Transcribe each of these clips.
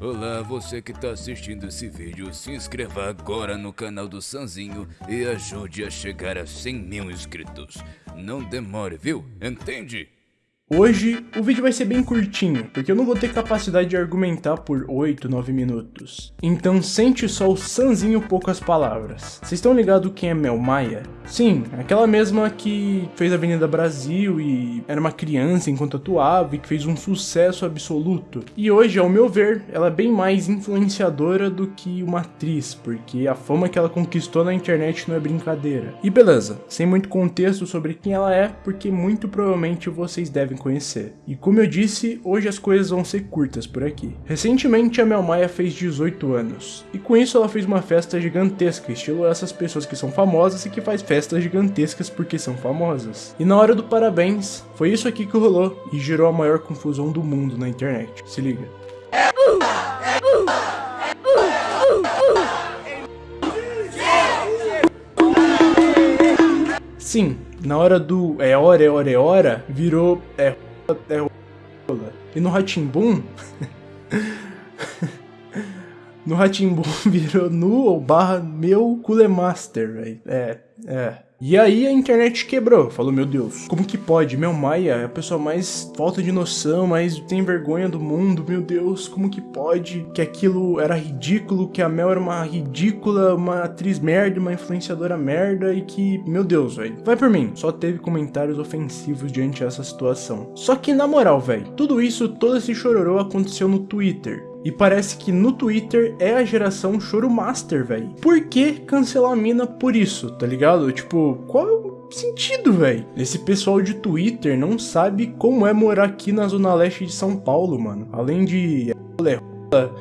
Olá, você que tá assistindo esse vídeo, se inscreva agora no canal do Sanzinho e ajude a chegar a 100 mil inscritos. Não demore, viu? Entende? Hoje o vídeo vai ser bem curtinho, porque eu não vou ter capacidade de argumentar por 8, 9 minutos. Então sente só o sanzinho poucas palavras. Vocês estão ligados quem é Mel Maia? Sim, aquela mesma que fez Avenida Brasil e era uma criança enquanto atuava e que fez um sucesso absoluto. E hoje, ao meu ver, ela é bem mais influenciadora do que uma atriz, porque a fama que ela conquistou na internet não é brincadeira. E beleza, sem muito contexto sobre quem ela é, porque muito provavelmente vocês devem conhecer. E como eu disse, hoje as coisas vão ser curtas por aqui. Recentemente a Mel Maia fez 18 anos, e com isso ela fez uma festa gigantesca, estilo essas pessoas que são famosas e que faz festas gigantescas porque são famosas. E na hora do parabéns, foi isso aqui que rolou e gerou a maior confusão do mundo na internet. Se liga. Sim, na hora do é hora, é hora, é hora, virou é é rola. E no Ratimbum no Ratimbum virou nu ou barra meu culemaster, velho. É, é. E aí a internet quebrou, falou, meu Deus, como que pode? Meu Maia é a pessoa mais falta de noção, mais tem vergonha do mundo, meu Deus, como que pode? Que aquilo era ridículo, que a Mel era uma ridícula, uma atriz merda, uma influenciadora merda e que, meu Deus, velho. Vai por mim, só teve comentários ofensivos diante dessa situação. Só que na moral, velho, tudo isso, todo esse chororô aconteceu no Twitter. E parece que no Twitter é a geração Choro Master, velho. Por que cancelar a mina por isso, tá ligado? Tipo, qual é o sentido, velho? Esse pessoal de Twitter não sabe como é morar aqui na zona leste de São Paulo, mano. Além de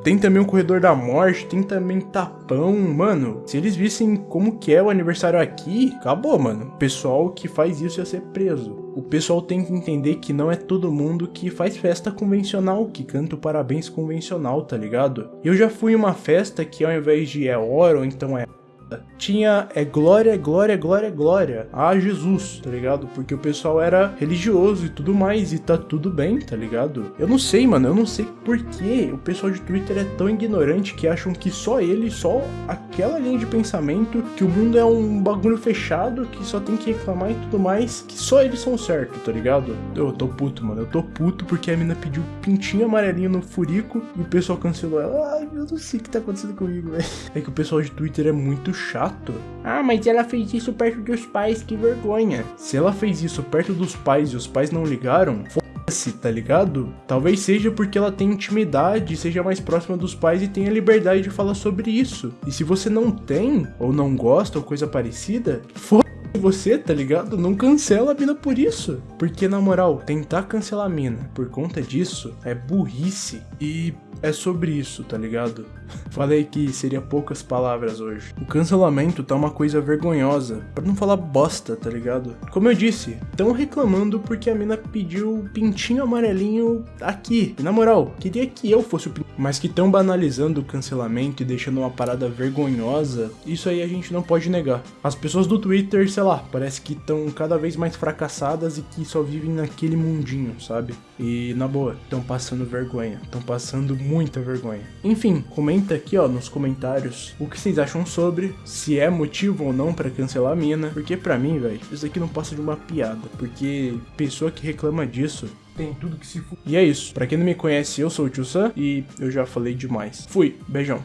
tem também o Corredor da Morte, tem também Tapão, mano. Se eles vissem como que é o aniversário aqui, acabou, mano. O pessoal que faz isso ia ser preso o pessoal tem que entender que não é todo mundo que faz festa convencional, que canta o parabéns convencional, tá ligado? Eu já fui em uma festa que ao invés de é hora ou então é tinha é glória, glória, glória, glória a Jesus, tá ligado? Porque o pessoal era religioso e tudo mais, e tá tudo bem, tá ligado? Eu não sei, mano, eu não sei por que o pessoal de Twitter é tão ignorante que acham que só ele, só aquela linha de pensamento, que o mundo é um bagulho fechado, que só tem que reclamar e tudo mais, que só eles são certos, tá ligado? Eu tô puto, mano, eu tô puto porque a mina pediu pintinho amarelinho no furico e o pessoal cancelou ela. Ai, eu não sei o que tá acontecendo comigo, velho. É que o pessoal de Twitter é muito chato. Ah, mas ela fez isso perto dos pais, que vergonha. Se ela fez isso perto dos pais e os pais não ligaram, foda-se, tá ligado? Talvez seja porque ela tem intimidade, seja mais próxima dos pais e tenha liberdade de falar sobre isso. E se você não tem, ou não gosta, ou coisa parecida, foda você, tá ligado? Não cancela a mina por isso. Porque, na moral, tentar cancelar a mina por conta disso é burrice. E é sobre isso, tá ligado? Falei que seria poucas palavras hoje. O cancelamento tá uma coisa vergonhosa, para não falar bosta, tá ligado? Como eu disse, tão reclamando porque a mina pediu pintinho amarelinho aqui. E, na moral, queria que eu fosse o pintinho. Mas que tão banalizando o cancelamento e deixando uma parada vergonhosa, isso aí a gente não pode negar. As pessoas do Twitter, sei lá, parece que estão cada vez mais fracassadas e que só vivem naquele mundinho, sabe? E na boa, estão passando vergonha, estão passando muita vergonha. Enfim, comenta aqui ó nos comentários o que vocês acham sobre, se é motivo ou não para cancelar a mina, porque pra mim, velho, isso aqui não passa de uma piada, porque pessoa que reclama disso tem tudo que se... E é isso, pra quem não me conhece, eu sou o Tio Sam e eu já falei demais. Fui, beijão.